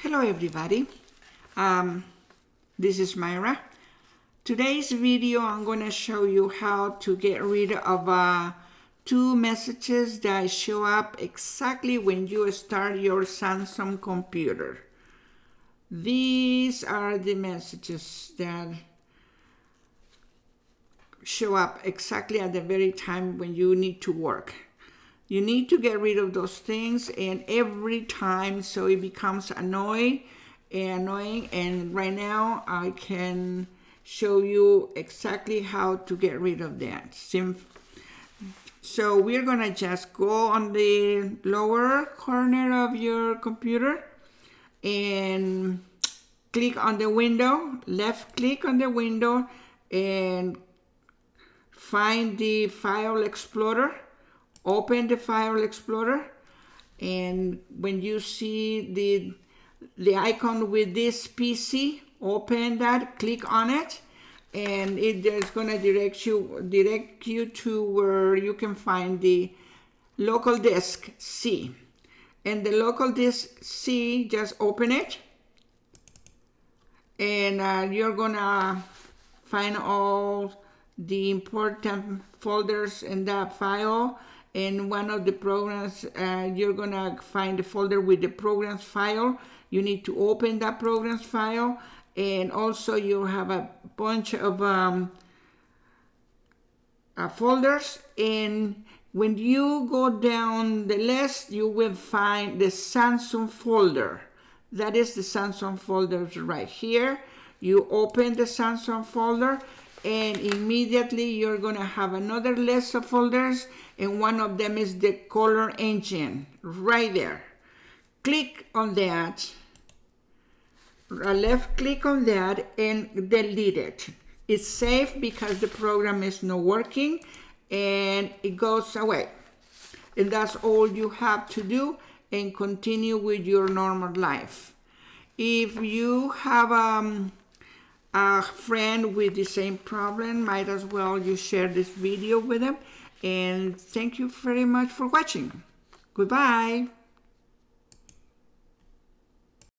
Hello everybody, um, this is Myra. Today's video I'm going to show you how to get rid of uh, two messages that show up exactly when you start your Samsung computer. These are the messages that show up exactly at the very time when you need to work. You need to get rid of those things and every time so it becomes annoying and annoying and right now I can show you exactly how to get rid of that. So we're gonna just go on the lower corner of your computer and click on the window, left click on the window and find the file explorer open the file explorer and when you see the the icon with this PC open that click on it and it is going to direct you direct you to where you can find the local disk C. And the local disk C just open it and uh, you're gonna find all the important folders in that file in one of the programs uh, you're gonna find the folder with the programs file. You need to open that programs file and also you have a bunch of um, uh, folders. And when you go down the list you will find the Samsung folder. That is the Samsung folder right here. You open the Samsung folder and immediately you're going to have another list of folders and one of them is the color engine right there. Click on that. Left click on that and delete it. It's safe because the program is not working and it goes away. And that's all you have to do and continue with your normal life. If you have um, a friend with the same problem, might as well you share this video with them. And thank you very much for watching. Goodbye.